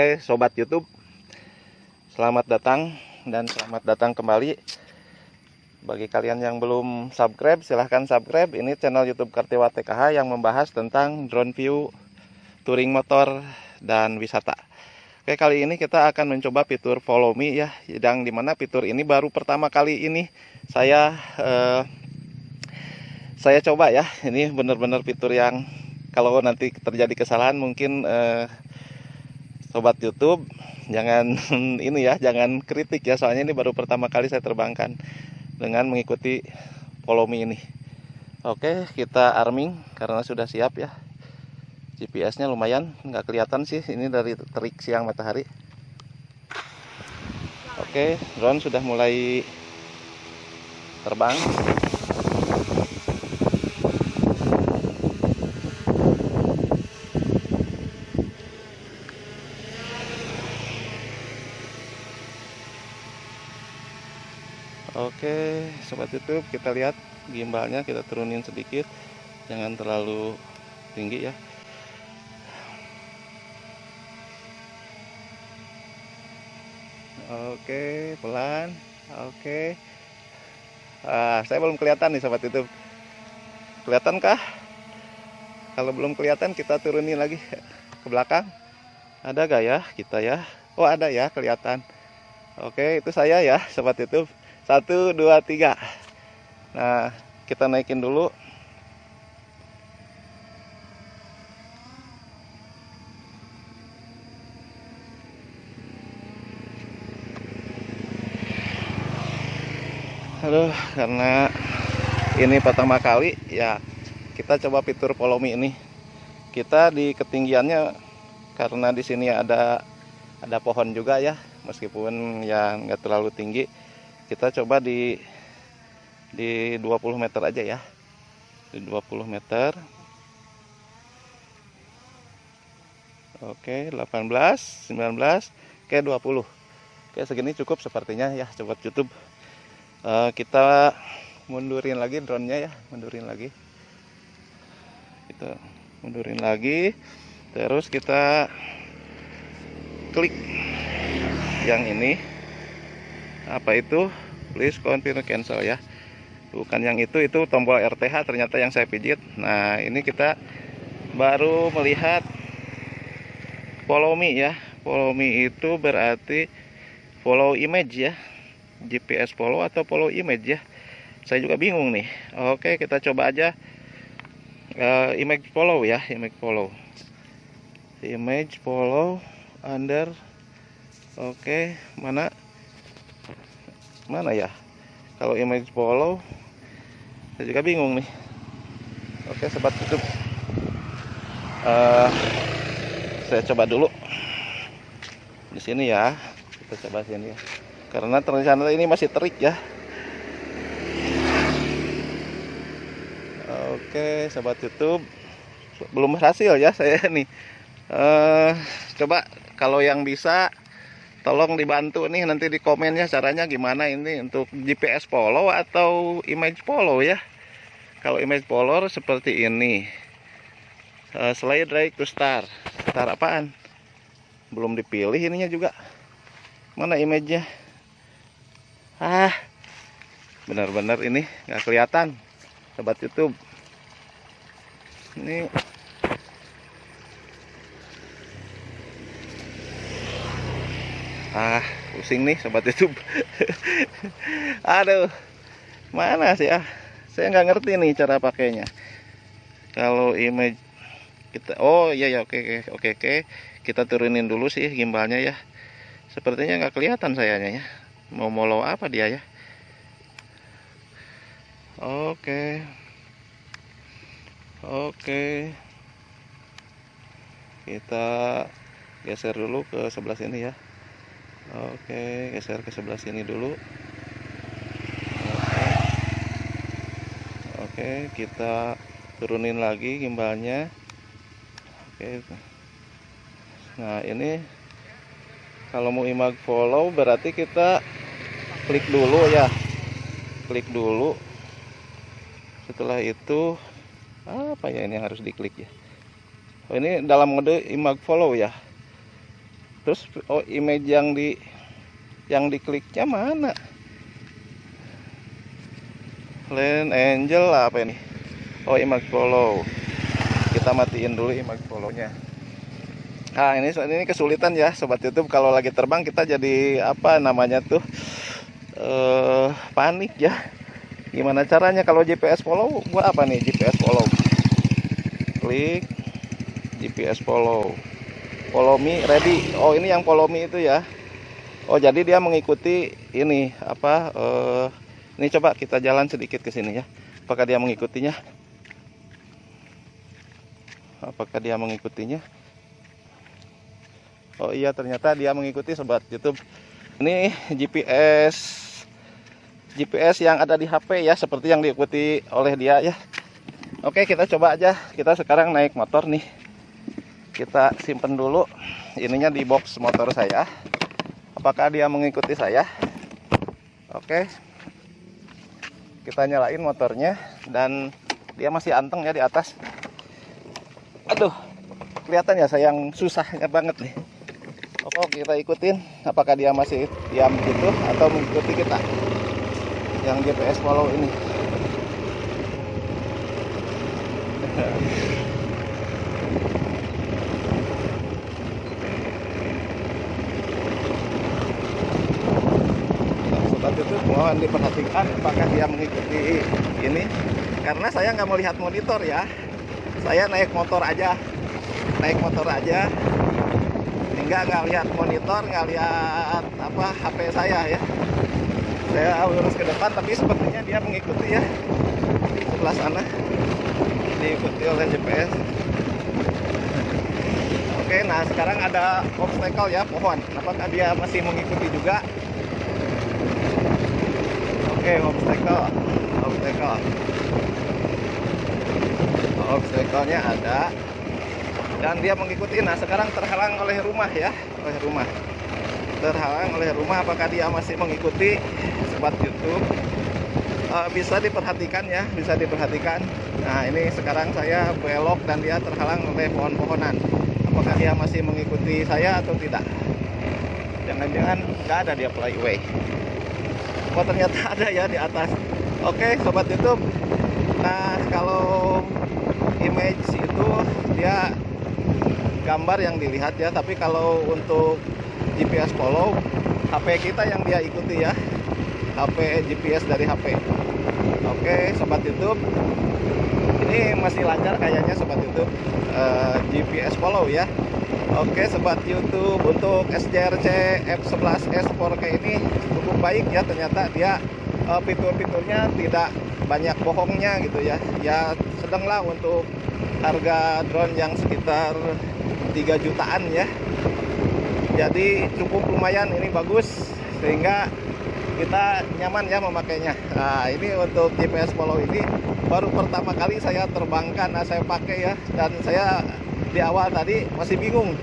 Oke, sobat YouTube. Selamat datang dan selamat datang kembali. Bagi kalian yang belum subscribe, silahkan subscribe. Ini channel YouTube Kartiwa TKH yang membahas tentang drone view, touring motor, dan wisata. Oke, kali ini kita akan mencoba fitur follow me ya. Yang di mana fitur ini baru pertama kali ini saya eh, saya coba ya. Ini benar-benar fitur yang kalau nanti terjadi kesalahan mungkin eh, sobat YouTube jangan ini ya jangan kritik ya soalnya ini baru pertama kali saya terbangkan dengan mengikuti follow me ini. Oke kita arming karena sudah siap ya. GPS nya lumayan nggak kelihatan sih ini dari terik siang matahari. Oke drone sudah mulai terbang Oke, sobat YouTube, kita lihat gimbalnya kita turunin sedikit. Jangan terlalu tinggi ya. Oke, pelan. Oke. Ah, saya belum kelihatan nih sobat YouTube. Kelihatan kah? Kalau belum kelihatan kita turunin lagi ke belakang. Ada gak ya kita ya? Oh, ada ya, kelihatan. Oke, itu saya ya, sobat YouTube satu dua tiga. Nah kita naikin dulu. Aduh karena ini pertama kali ya kita coba fitur follow ini. Kita di ketinggiannya karena di sini ada ada pohon juga ya meskipun yang nggak terlalu tinggi kita coba di di 20 meter aja ya. Di 20 meter. Oke 18 19 oke 20 oke segini cukup sepertinya ya coba YouTube. Uh, kita mundurin lagi drone-nya ya mundurin lagi. Kita mundurin lagi terus kita klik yang ini. Apa itu please confirm cancel ya. Bukan yang itu itu tombol RTH ternyata yang saya pijit. Nah ini kita baru melihat follow me ya. Follow me itu berarti follow image ya. GPS follow atau follow image ya. Saya juga bingung nih. Oke kita coba aja uh, image follow ya image follow. Image follow under oke mana mana ya? Kalau image follow saya juga bingung nih. Oke sobat YouTube uh, saya coba dulu. Di sini ya. Kita coba sini ya. Karena ternyata ini masih terik ya. Oke sobat YouTube belum berhasil ya saya nih. Uh, coba kalau yang bisa tolong dibantu nih nanti di komennya caranya gimana ini untuk GPS follow atau image follow ya. Kalau image follow seperti ini. Uh, slide right to star. Star apaan? Belum dipilih ininya juga. Mana image-nya? Ah benar-benar ini nggak kelihatan. Sobat YouTube. Ini ah pusing nih sobat YouTube. Aduh mana sih ah? Saya nggak ngerti nih cara pakainya. Kalau image kita oh iya ya oke oke oke kita turunin dulu sih gimbalnya ya. Sepertinya nggak kelihatan sayanya ya. Mau molo apa dia ya? Oke. Oke. Kita geser dulu ke sebelah sini ya Oke, geser ke sebelah sini dulu. Oke, Oke kita turunin lagi gimbalnya. Oke. Nah, ini kalau mau imag follow berarti kita klik dulu ya. Klik dulu. Setelah itu apa ya ini harus diklik ya. Oh, ini dalam mode imag follow ya terus oh image yang di yang dikliknya mana Land Angel apa ini oh image follow kita matiin dulu image follow-nya Nah ini ini kesulitan ya sobat YouTube kalau lagi terbang kita jadi apa namanya tuh eh, panik ya. Gimana caranya kalau GPS follow? Gua apa nih GPS follow? Klik GPS follow. Follow me ready. Oh ini yang follow me itu ya. Oh jadi dia mengikuti ini apa? Eh, ini coba kita jalan sedikit ke sini ya. Apakah dia mengikutinya? Apakah dia mengikutinya? Oh iya ternyata dia mengikuti sobat YouTube. Ini GPS GPS yang ada di HP ya seperti yang diikuti oleh dia ya. Oke, kita coba aja. Kita sekarang naik motor nih. Kita simpen dulu ininya di box motor saya. Apakah dia mengikuti saya? Oke. Kita nyalain motornya dan dia masih anteng ya di atas. Aduh, kelihatan ya sayang susahnya banget nih. Oke kita ikutin apakah dia masih diam gitu atau mengikuti kita yang GPS follow ini sobat itu mohon diperhatikan apakah dia mengikuti ini. Karena saya nggak melihat monitor ya. Saya naik motor aja. Naik motor aja. Sehingga nggak lihat monitor nggak lihat apa HP saya ya. Saya lurus ke depan tapi sepertinya dia mengikuti ya. Di sebelah sana. Diikuti oleh GPS oke nah sekarang ada obstacle ya pohon. Apakah dia masih mengikuti juga oke obstacle. Obstacle. Obstacle-nya ada. Dan dia mengikuti. Nah sekarang terhalang oleh rumah ya. Oleh rumah. Terhalang oleh rumah. Apakah dia masih mengikuti sobat YouTube? Uh, bisa diperhatikan ya. Bisa diperhatikan. Nah ini sekarang saya belok dan dia terhalang oleh pohon-pohonan. Apakah dia masih mengikuti saya atau tidak? Jangan-jangan nggak ada dia flyway oh ternyata ada ya di atas. Oke sobat YouTube. Nah kalau image itu dia gambar yang dilihat ya tapi kalau untuk GPS follow HP kita yang dia ikuti ya. HP GPS dari HP oke sobat YouTube. Ini masih lancar kayaknya sobat YouTube. Uh, eh, GPS follow ya Oke sobat YouTube untuk SJRC F11S 4K ini cukup baik ya. Ternyata dia uh, fitur-fiturnya tidak banyak bohongnya gitu ya. Ya sedanglah untuk harga drone yang sekitar 3 jutaan ya. Jadi cukup lumayan ini bagus sehingga kita nyaman ya memakainya. Nah ini untuk GPS follow ini baru pertama kali saya terbangkan nah saya pakai ya. Dan saya di awal tadi masih bingung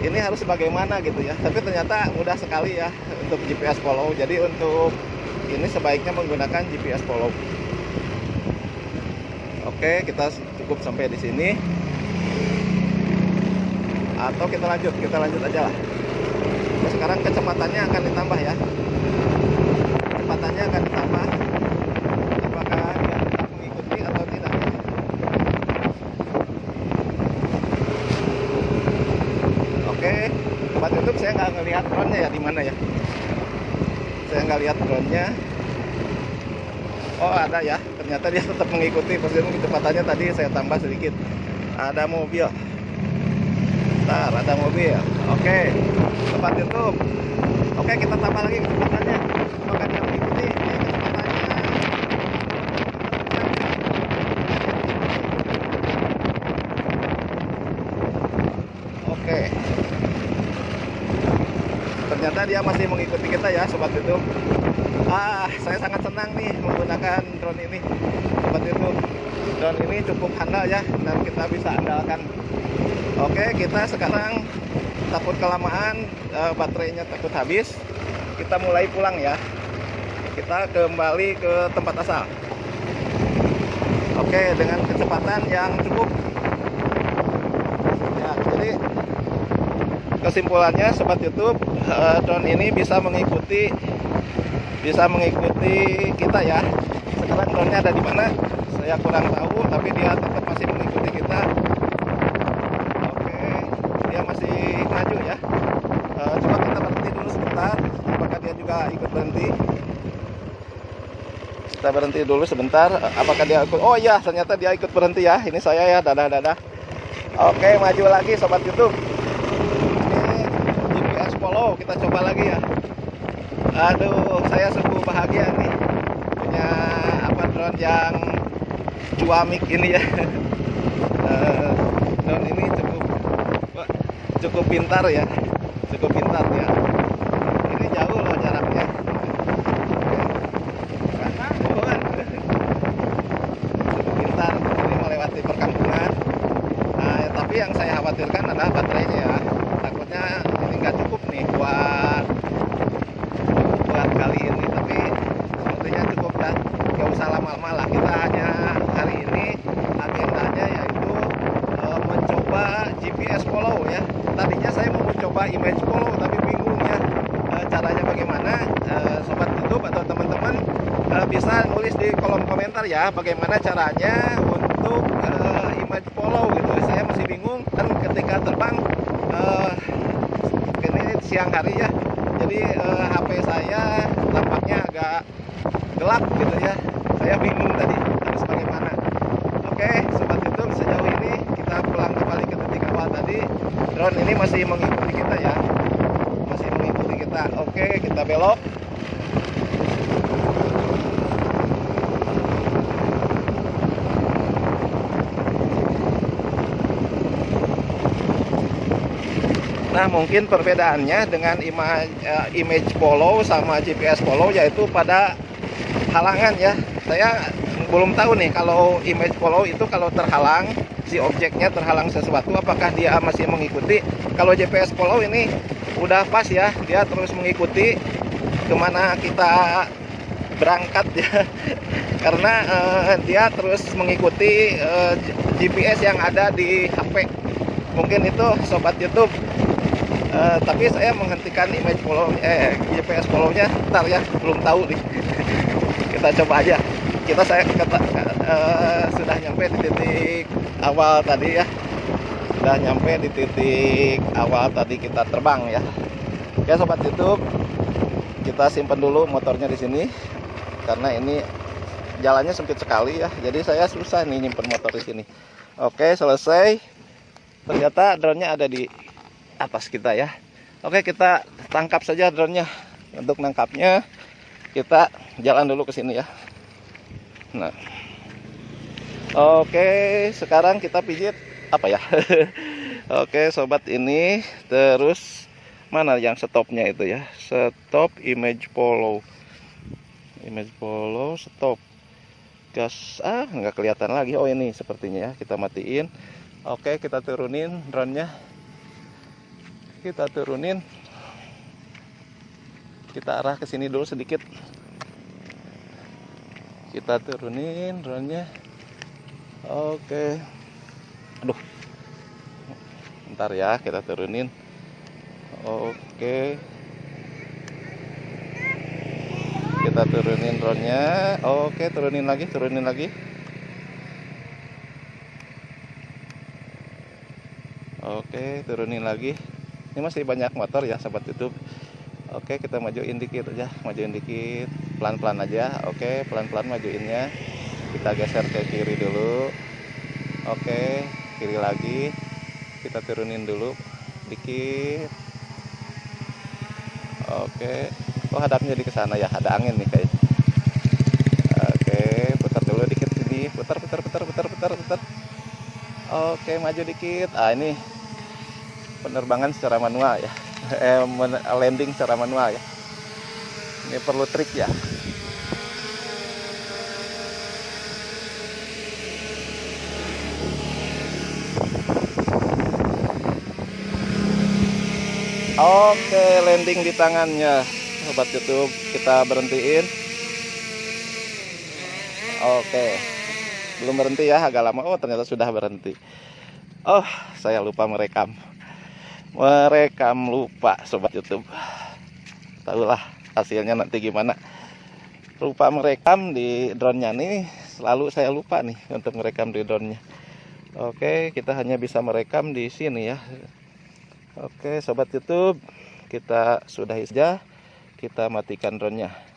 ini harus bagaimana gitu ya. Tapi ternyata mudah sekali ya untuk GPS follow. Jadi untuk ini sebaiknya menggunakan GPS follow. Oke kita cukup sampai di sini. Atau kita lanjut kita lanjut aja lah. Sekarang kecepatannya akan ditambah ya. Kecepatannya akan ditambah apakah dia tetap mengikuti atau tidak oke tempat YouTube saya nggak ngelihat drone nya ya di mana ya? Saya nggak lihat drone nya oh ada ya. Ternyata dia tetap mengikuti persis kecepatannya. Tadi saya tambah sedikit. Ada mobil. Bentar, ada mobil. Oke, tempat YouTube. Oke, kita tambah lagi. Kecepatannya. Maka dia mengikuti kecepatannya. Oke. Masih mengikuti kita ya, sobat YouTube. Ah, saya sangat senang nih menggunakan drone ini, sobat YouTube. Drone ini cukup handal ya, dan kita bisa andalkan. Oke kita sekarang takut kelamaan uh, baterainya takut habis. Kita mulai pulang ya. Kita kembali ke tempat asal. Oke dengan kecepatan yang cukup. Ya jadi kesimpulannya sobat YouTube uh, drone ini bisa mengikuti bisa mengikuti kita ya. Sekarang drone-nya ada di mana saya kurang tahu tapi dia tetap masih mengikuti kita. Oke dia masih maju ya. Uh, coba kita berhenti dulu sebentar apakah dia juga ikut berhenti? Kita berhenti dulu sebentar apakah dia ikut? Oh iya ternyata dia ikut berhenti ya ini saya ya dadah dadah. Oke maju lagi sobat YouTube coba lagi ya. Aduh saya sungguh bahagia nih. Punya apa drone yang cuamik ini ya. Uh, drone ini cukup cukup pintar ya. Cukup pintar ya ini jauh loh jaraknya cukup pintar ini melewati perkampungan nah, tapi yang saya khawatirkan adalah baterainya ya takutnya nggak cukup nih buat buat kali ini tapi sepertinya cukup dan nggak usah lama-lama lah kita hanya hari ini agendanya yaitu e, mencoba GPS follow ya tadinya saya mau mencoba image follow tapi bingung ya e, caranya bagaimana e, sobat YouTube atau teman-teman e, bisa nulis di kolom komentar ya bagaimana caranya untuk e, image follow gitu. Saya masih bingung kan ketika terbang siang hari ya. Jadi eh, HP saya tampaknya agak gelap gitu ya. Saya bingung tadi harus bagaimana. Oke sobat YouTube sejauh ini kita pulang kembali ke titik awal tadi. Drone ini masih mengikuti kita ya. Masih mengikuti kita. Oke kita belok Nah mungkin perbedaannya dengan image, uh, image follow sama GPS follow yaitu pada halangan ya. Saya belum tahu nih kalau image follow itu kalau terhalang si objeknya terhalang sesuatu apakah dia masih mengikuti. Kalau GPS follow ini udah pas ya dia terus mengikuti ke mana kita berangkat ya karena uh, dia terus mengikuti uh, eh, GPS yang ada di HP mungkin itu sobat YouTube uh, tapi saya menghentikan image follow eh GPS follow-nya ntar ya belum tahu nih. Kita coba aja. Kita saya kata, uh, sudah nyampe di titik awal tadi ya. Sudah nyampe di titik awal tadi kita terbang ya. Ya sobat YouTube. Kita simpan dulu motornya di sini. Karena ini jalannya sempit sekali ya. Jadi saya susah nih nyimpen motor di sini. Oke selesai. Ternyata drone-nya ada di atas kita ya. Oke kita tangkap saja drone-nya. Untuk nangkapnya kita jalan dulu ke sini ya. Nah. Oke sekarang kita pijit apa ya? Oke sobat ini terus mana yang stopnya itu ya? Stop image follow. Image follow stop. Gas ah nggak kelihatan lagi. Oh ini sepertinya ya. Kita matiin. Oke kita turunin drone nya kita turunin. Kita arah ke sini dulu sedikit. Kita turunin drone-nya. Oke. Aduh. Ntar ya kita turunin. Oke. Kita turunin drone-nya. Oke turunin lagi turunin lagi. Oke turunin lagi ini masih banyak motor ya sahabat YouTube. Oke kita majuin dikit aja majuin dikit pelan-pelan aja. Oke pelan-pelan majuinnya. Kita geser ke kiri dulu. Oke kiri lagi. Kita turunin dulu dikit. Oke oh hadapnya di sana ya? Ada angin nih guys oke putar dulu dikit sini. Putar putar putar putar putar putar. Oke maju dikit. Ah ini penerbangan secara manual ya. Eh, landing secara manual ya. Ini perlu trik ya. Oke landing di tangannya. Sobat YouTube kita berhentiin. Oke. Belum berhenti ya agak lama. Oh ternyata sudah berhenti. Oh saya lupa merekam merekam lupa sobat YouTube. Tahulah hasilnya nanti gimana. Lupa merekam di drone-nya nih selalu saya lupa nih untuk merekam di drone-nya. Oke kita hanya bisa merekam di sini ya. Oke sobat YouTube kita sudahi saja. Kita matikan drone-nya